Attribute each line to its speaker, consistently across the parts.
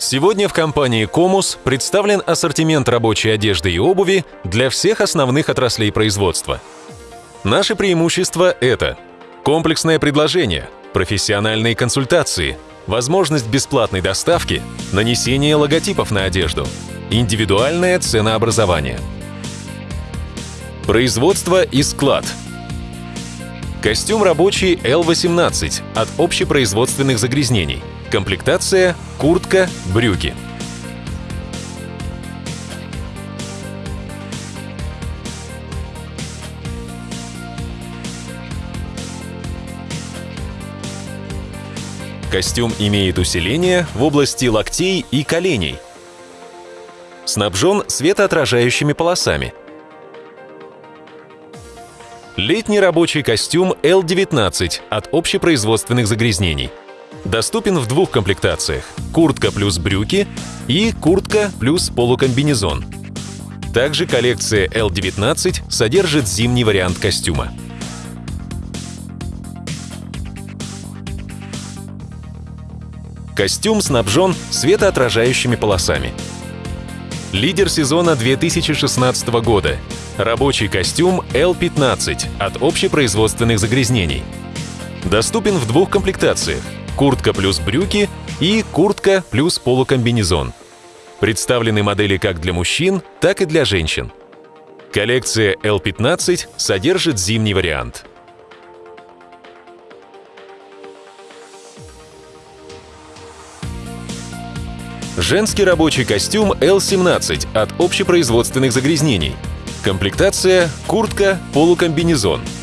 Speaker 1: Сегодня в компании «Комус» представлен ассортимент рабочей одежды и обуви для всех основных отраслей производства. Наши преимущества — это комплексное предложение, профессиональные консультации, возможность бесплатной доставки, нанесение логотипов на одежду, индивидуальное ценообразование. Производство и склад. Костюм рабочий L18 от общепроизводственных загрязнений – Комплектация – куртка, брюки. Костюм имеет усиление в области локтей и коленей. Снабжен светоотражающими полосами. Летний рабочий костюм L19 от общепроизводственных загрязнений – Доступен в двух комплектациях – куртка плюс брюки и куртка плюс полукомбинезон. Также коллекция L19 содержит зимний вариант костюма. Костюм снабжен светоотражающими полосами. Лидер сезона 2016 года. Рабочий костюм L15 от общепроизводственных загрязнений. Доступен в двух комплектациях куртка плюс брюки и куртка плюс полукомбинезон. Представлены модели как для мужчин, так и для женщин. Коллекция L15 содержит зимний вариант. Женский рабочий костюм L17 от общепроизводственных загрязнений. Комплектация – куртка, полукомбинезон –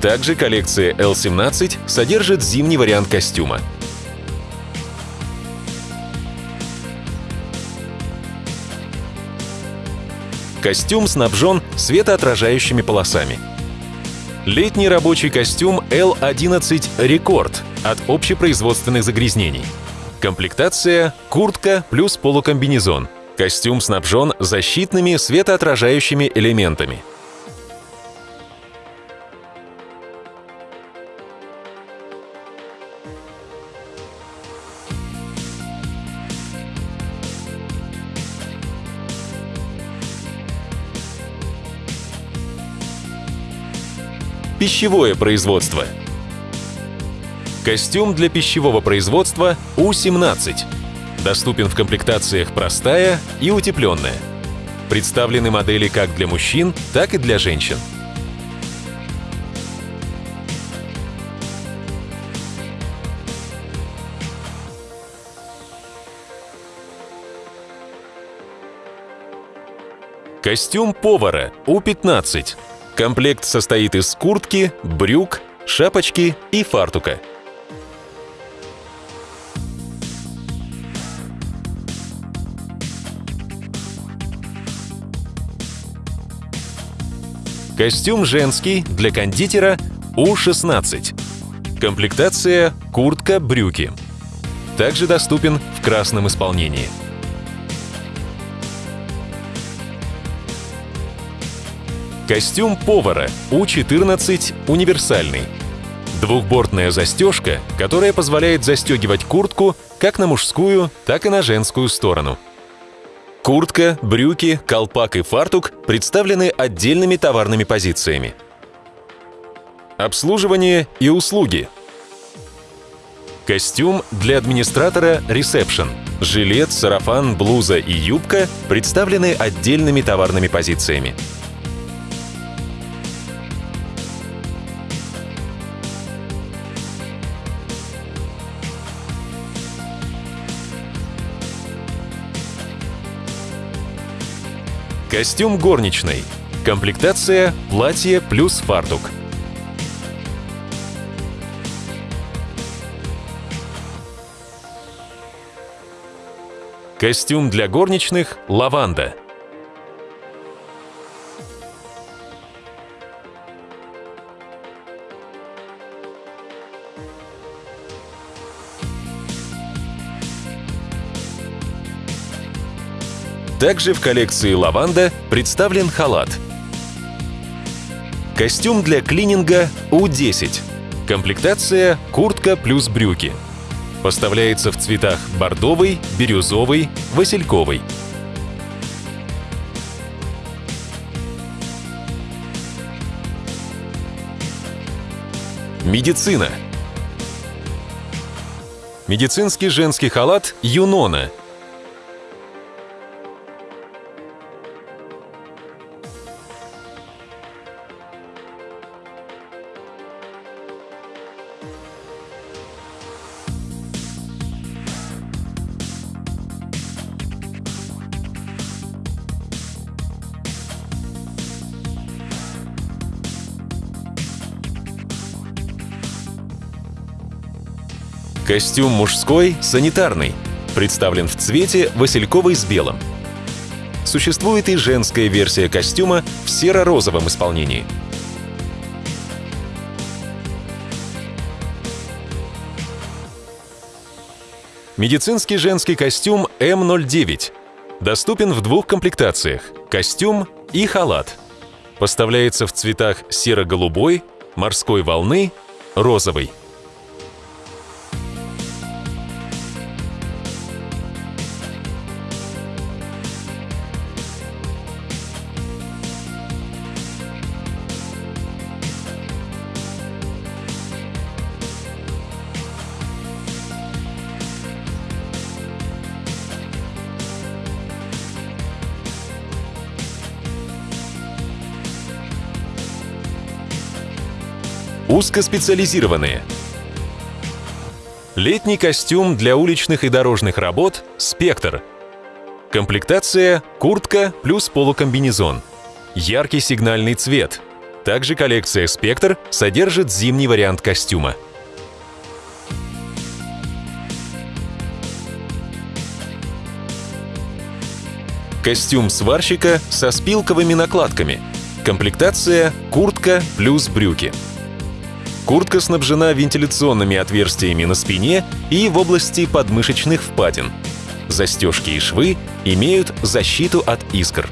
Speaker 1: также коллекция L17 содержит зимний вариант костюма. Костюм снабжен светоотражающими полосами. Летний рабочий костюм L11 Рекорд от общепроизводственных загрязнений. Комплектация – куртка плюс полукомбинезон. Костюм снабжен защитными светоотражающими элементами – Пищевое производство. Костюм для пищевого производства У-17. Доступен в комплектациях простая и утепленная. Представлены модели как для мужчин, так и для женщин. Костюм повара У-15 Комплект состоит из куртки, брюк, шапочки и фартука. Костюм женский для кондитера У-16. Комплектация куртка, брюки. Также доступен в красном исполнении. Костюм повара У-14 универсальный. Двухбортная застежка, которая позволяет застегивать куртку как на мужскую, так и на женскую сторону. Куртка, брюки, колпак и фартук представлены отдельными товарными позициями. Обслуживание и услуги. Костюм для администратора ресепшн. Жилет, сарафан, блуза и юбка представлены отдельными товарными позициями. Костюм горничной. Комплектация – платье плюс фартук. Костюм для горничных – лаванда. Также в коллекции «Лаванда» представлен халат. Костюм для клининга У-10. Комплектация – куртка плюс брюки. Поставляется в цветах бордовый, бирюзовый, васильковый. Медицина. Медицинский женский халат «Юнона» Костюм мужской санитарный, представлен в цвете васильковый с белым. Существует и женская версия костюма в серо-розовом исполнении. Медицинский женский костюм М09 доступен в двух комплектациях – костюм и халат. Поставляется в цветах серо-голубой, морской волны, розовый. Узкоспециализированные. Летний костюм для уличных и дорожных работ «Спектр». Комплектация – куртка плюс полукомбинезон. Яркий сигнальный цвет. Также коллекция «Спектр» содержит зимний вариант костюма. Костюм сварщика со спилковыми накладками. Комплектация – куртка плюс брюки. Куртка снабжена вентиляционными отверстиями на спине и в области подмышечных впадин. Застежки и швы имеют защиту от искр.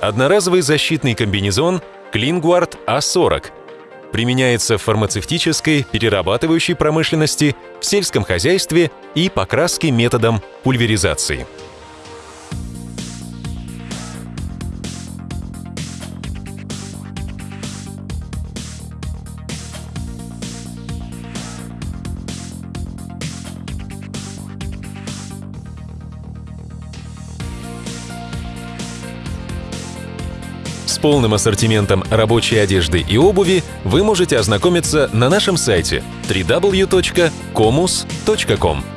Speaker 1: Одноразовый защитный комбинезон Klingguard A40 применяется в фармацевтической, перерабатывающей промышленности, в сельском хозяйстве и покраске методом пульверизации. С полным ассортиментом рабочей одежды и обуви вы можете ознакомиться на нашем сайте www.comus.com.